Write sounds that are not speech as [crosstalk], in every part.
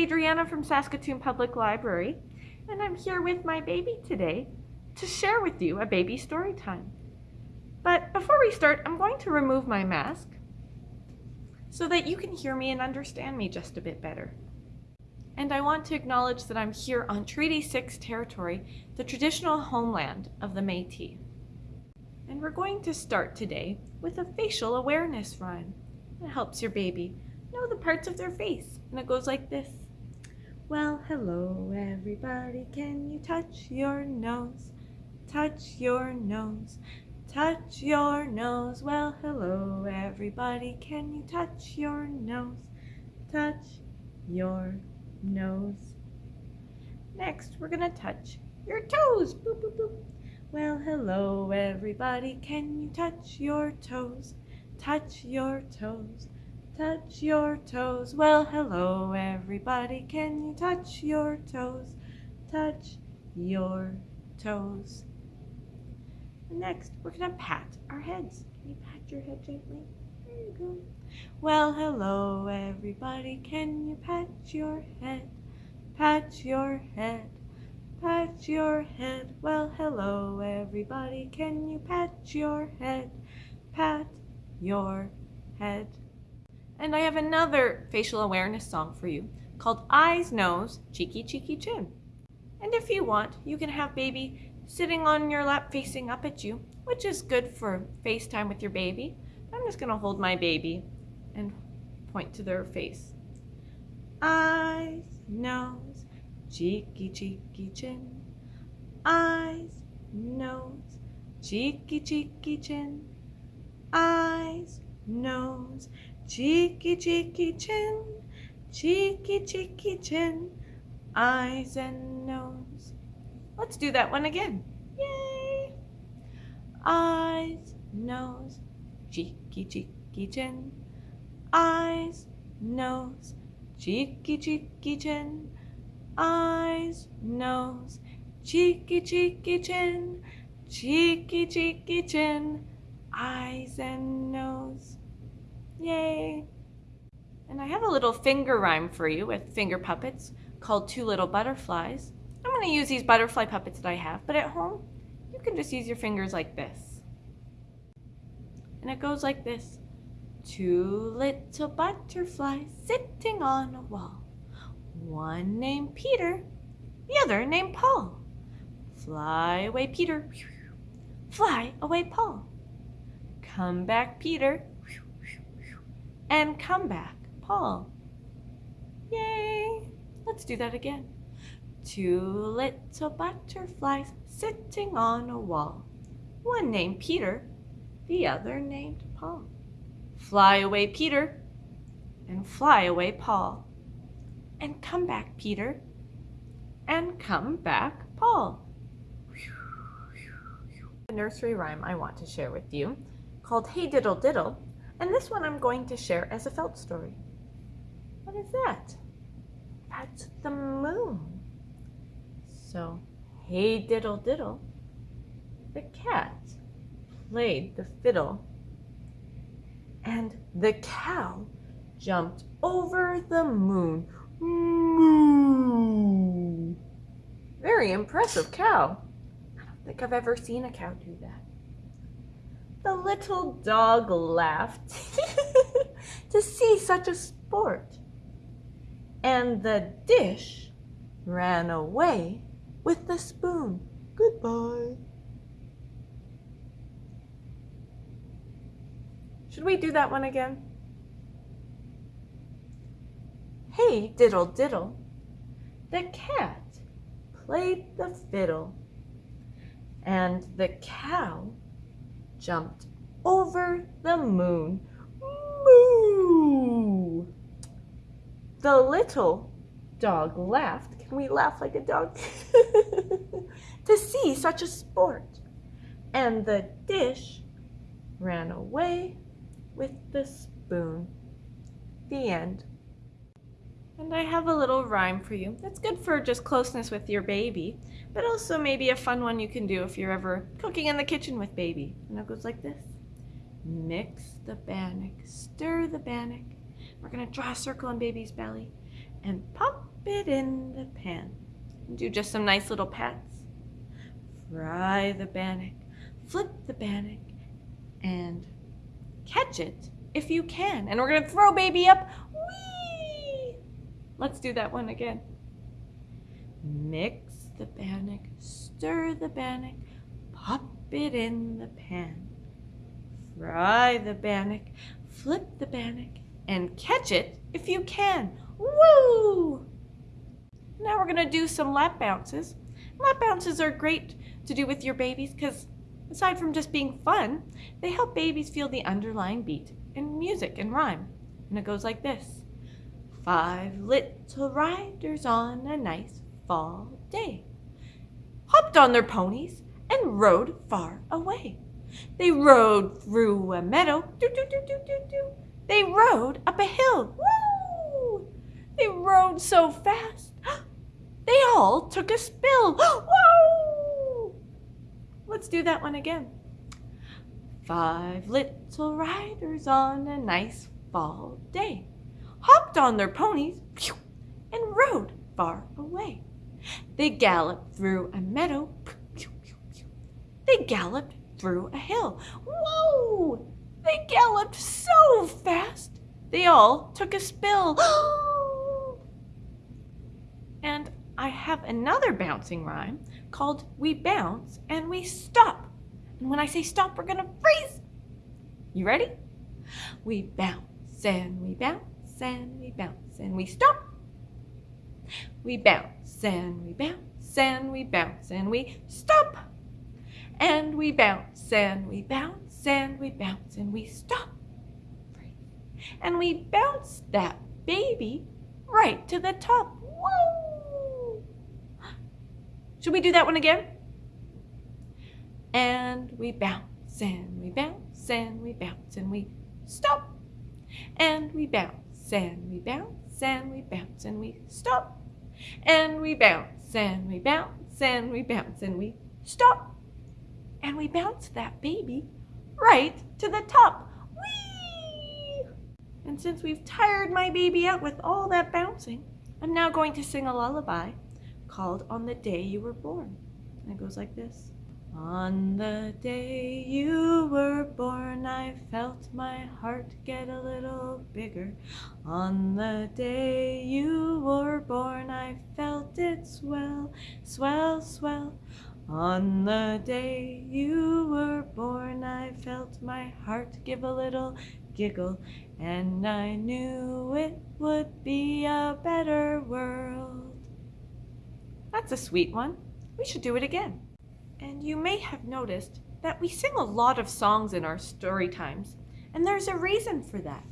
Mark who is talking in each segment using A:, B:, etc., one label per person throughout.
A: Adriana from Saskatoon Public Library, and I'm here with my baby today to share with you a baby story time. But before we start, I'm going to remove my mask so that you can hear me and understand me just a bit better. And I want to acknowledge that I'm here on Treaty 6 territory, the traditional homeland of the Métis. And we're going to start today with a facial awareness rhyme. It helps your baby know the parts of their face. And it goes like this. Well, hello everybody, can you touch your nose? Touch your nose, touch your nose. Well, hello everybody, can you touch your nose? Touch your nose. Next, we're gonna touch your toes. Boop, boop, boop. Well, hello everybody, can you touch your toes? Touch your toes, touch your toes. Well, hello everybody, can you touch your toes? Touch your toes. Next, we're gonna pat our heads. Can you pat your head gently? There you go. Well, hello everybody, can you pat your head? Pat your head, pat your head. Well, hello everybody, can you pat your head? Pat your head. And I have another facial awareness song for you called Eyes, Nose, Cheeky, Cheeky, Chin. And if you want, you can have baby sitting on your lap facing up at you, which is good for FaceTime with your baby. I'm just gonna hold my baby and point to their face. Eyes, nose, cheeky, cheeky, chin. Eyes, nose, cheeky, cheeky, chin. Eyes, nose, cheeky, cheeky, chin. Cheeky, cheeky, chin. Eyes and nose. Let's do that one again. Yay! Eyes, nose, cheeky, cheeky, chin. Eyes, nose, cheeky, cheeky, chin. Eyes, nose, cheeky, cheeky, chin. Cheeky, cheeky, chin. Eyes and nose. Yay! And I have a little finger rhyme for you with finger puppets called Two Little Butterflies. I'm going to use these butterfly puppets that I have, but at home, you can just use your fingers like this. And it goes like this. Two little butterflies sitting on a wall. One named Peter, the other named Paul. Fly away, Peter. Fly away, Paul. Come back, Peter. And come back, Paul. Yay! Let's do that again. Two little butterflies sitting on a wall. One named Peter, the other named Paul. Fly away, Peter, and fly away, Paul. And come back, Peter, and come back, Paul. A nursery rhyme I want to share with you called Hey Diddle Diddle, and this one I'm going to share as a felt story. What is that? That's the moon. So, hey diddle diddle, the cat played the fiddle, and the cow jumped over the moon. Moo! Very impressive cow. I don't think I've ever seen a cow do that. The little dog laughed [laughs] to see such a sport. And the dish ran away with the spoon. Goodbye. Should we do that one again? Hey, diddle diddle, the cat played the fiddle, and the cow jumped over the moon. Moo! The little dog laughed. Can we laugh like a dog? [laughs] to see such a sport. And the dish ran away with the spoon. The end. And I have a little rhyme for you. That's good for just closeness with your baby, but also maybe a fun one you can do if you're ever cooking in the kitchen with baby. And it goes like this. Mix the bannock, stir the bannock. We're gonna draw a circle on baby's belly and pop it in the pan. Do just some nice little pats. Fry the bannock, flip the bannock, and catch it if you can. And we're gonna throw baby up. Let's do that one again. Mix the bannock, stir the bannock, pop it in the pan. Fry the bannock, flip the bannock, and catch it if you can. Woo! Now we're gonna do some lap bounces. Lap bounces are great to do with your babies because aside from just being fun, they help babies feel the underlying beat in music and rhyme. And it goes like this. Five little riders on a nice fall day hopped on their ponies and rode far away. They rode through a meadow. They rode up a hill, woo! They rode so fast, [gasps] they all took a spill, [gasps] woo! Let's do that one again. Five little riders on a nice fall day hopped on their ponies and rode far away. They galloped through a meadow. They galloped through a hill. Whoa! They galloped so fast, they all took a spill. [gasps] and I have another bouncing rhyme called We Bounce and We Stop. And when I say stop, we're gonna freeze. You ready? We bounce and we bounce and we bounce and we stop. We bounce and we bounce and we bounce and we stop. And we bounce and we bounce and we bounce and we stop. And we bounce that baby right to the top. Whoa! Should we do that one again? And we bounce and we bounce and we bounce and we stop. And we bounce and we bounce and we bounce and we stop. And we bounce and we bounce and we bounce and we stop. And we bounce that baby right to the top. And since we've tired my baby out with all that bouncing, I'm now going to sing a lullaby called On the Day You Were Born. And it goes like this. On the day you were born, I felt my heart get a little bigger. On the day you were born, I felt it swell, swell, swell. On the day you were born, I felt my heart give a little giggle, and I knew it would be a better world. That's a sweet one. We should do it again. And you may have noticed that we sing a lot of songs in our story times, and there's a reason for that.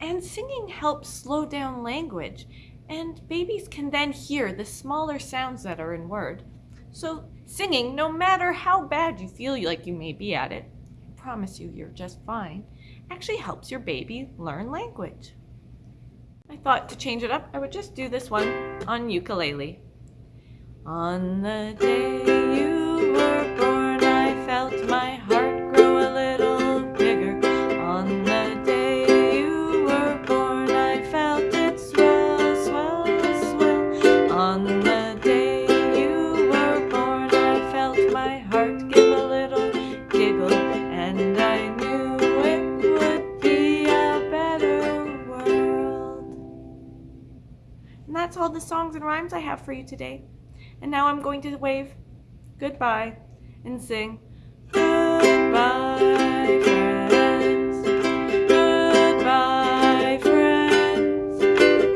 A: And singing helps slow down language, and babies can then hear the smaller sounds that are in word. So singing, no matter how bad you feel like you may be at it, I promise you you're just fine, actually helps your baby learn language. I thought to change it up, I would just do this one on ukulele. On the day you were born, I felt my heart grow a little bigger. On the day you were born, I felt it swell, swell, swell. On the day you were born, I felt my heart give a little giggle, and I knew it would be a better world. And that's all the songs and rhymes I have for you today. And now I'm going to wave goodbye and sing goodbye friends, goodbye friends,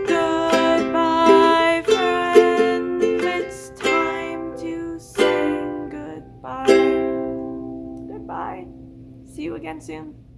A: goodbye friends. It's time to say goodbye. Goodbye. See you again soon.